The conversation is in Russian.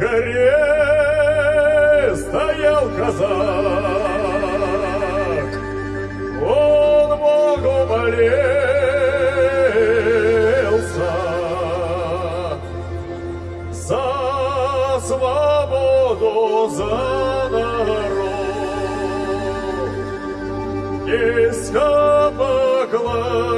Горе стоял казак, свободу за народ. Низко поклонялся